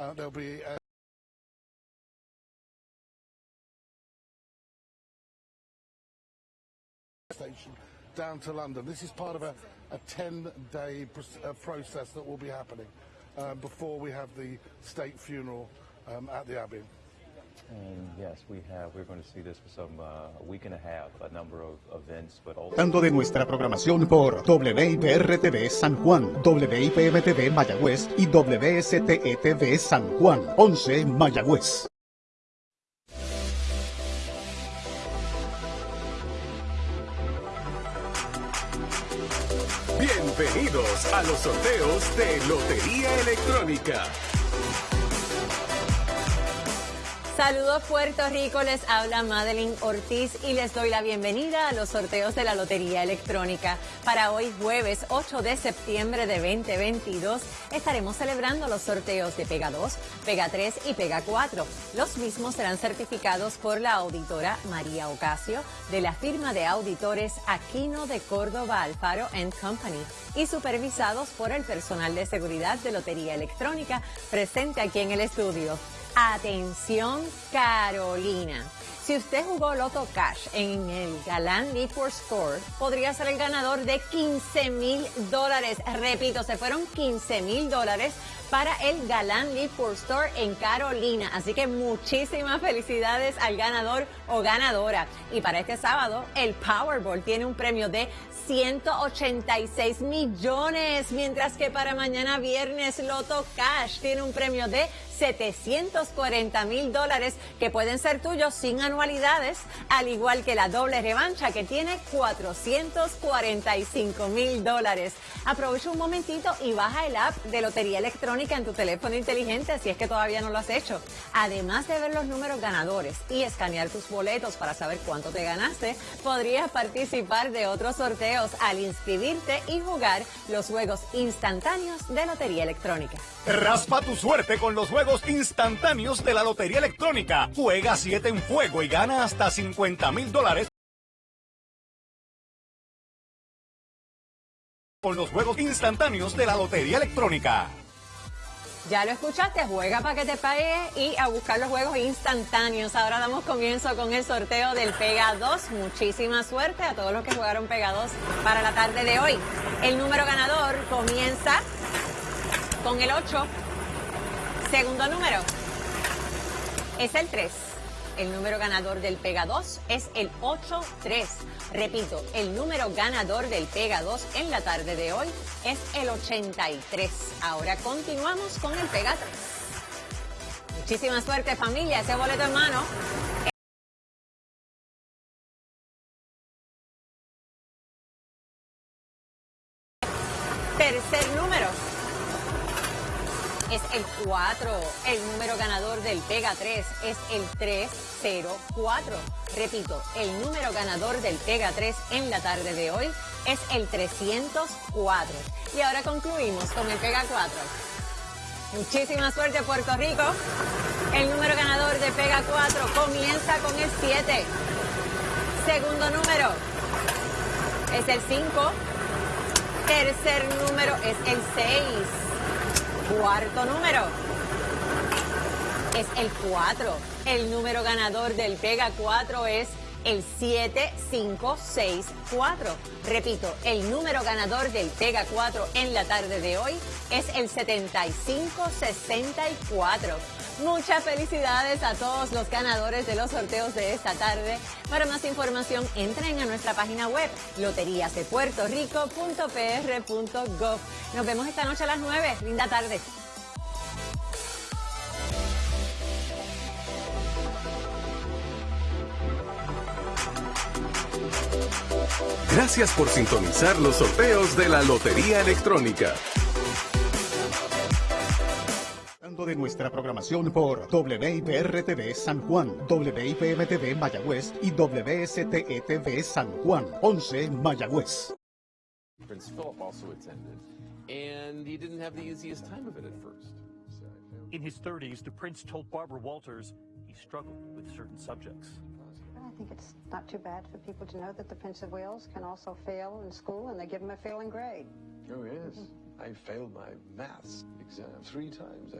Uh, there'll be a station down to London. This is part of a, a 10-day pr- uh, process that will be happening uh, before we have the state funeral um, at the Abbey. Tanto de nuestra programación por WIPR-TV San Juan, WIPM-TV Mayagüez y WSTE-TV San Juan, 11 Mayagüez. Bienvenidos a los sorteos de Lotería Electrónica. Saludos Puerto Rico, les habla Madeline Ortiz y les doy la bienvenida a los sorteos de la Lotería Electrónica. Para hoy jueves 8 de septiembre de 2022 estaremos celebrando los sorteos de Pega 2, Pega 3 y Pega 4. Los mismos serán certificados por la auditora María Ocasio de la firma de auditores Aquino de Córdoba Alfaro Company y supervisados por el personal de seguridad de Lotería Electrónica presente aquí en el estudio. Atención Carolina. Si usted jugó Loto Cash en el Galán Need for Store, podría ser el ganador de 15 mil dólares. Repito, se fueron 15 mil dólares para el Galán Need for Store en Carolina. Así que muchísimas felicidades al ganador o ganadora. Y para este sábado, el Powerball tiene un premio de 186 millones, mientras que para mañana viernes Loto Cash tiene un premio de 740 mil dólares que pueden ser tuyos sin anualidades, al igual que la doble revancha que tiene 445 mil dólares. Aprovecha un momentito y baja el app de Lotería Electrónica en tu teléfono inteligente si es que todavía no lo has hecho. Además de ver los números ganadores y escanear tus boletos para saber cuánto te ganaste, podrías participar de otros sorteos al inscribirte y jugar los juegos instantáneos de Lotería Electrónica. Raspa tu suerte con los juegos instantáneos de la Lotería Electrónica. Juega 7 en fuego y gana hasta 50 mil dólares con los juegos instantáneos de la Lotería Electrónica. Ya lo escuchaste, juega para que te pague y a buscar los juegos instantáneos. Ahora damos comienzo con el sorteo del Pega 2. Muchísima suerte a todos los que jugaron Pega 2 para la tarde de hoy. El número ganador comienza con el 8. Segundo número es el 3. El número ganador del Pega 2 es el 8-3. Repito, el número ganador del Pega 2 en la tarde de hoy es el 83. Ahora continuamos con el Pega 3. Muchísima suerte familia, ese boleto en mano. Tercer número es el 4. El número ganador del Pega 3 es el 304. Repito, el número ganador del Pega 3 en la tarde de hoy es el 304. Y ahora concluimos con el Pega 4. Muchísima suerte Puerto Rico. El número ganador de Pega 4 comienza con el 7. Segundo número es el 5. Tercer número es el 6. Cuarto número es el 4. El número ganador del Pega 4 es el 7564. Repito, el número ganador del Pega 4 en la tarde de hoy es el 7564. Muchas felicidades a todos los ganadores de los sorteos de esta tarde. Para más información, entren a nuestra página web loteriasdepuertorico.pr.gov. Nos vemos esta noche a las 9. Linda tarde. Gracias por sintonizar los sorteos de la Lotería Electrónica. Tanto de nuestra programación por WIPR-TV San Juan, WIPM-TV Mayagüez y WSTE-TV San Juan, 11 Mayagüez. Prince Philip also attended, and he didn't have the easiest time of it at first. In his 30s, the prince told Barbara Walters he struggled with certain subjects. I think it's not too bad for people to know that the Prince of Wales can also fail in school and they give him a failing grade. Oh, yes. I failed my maths exam three times.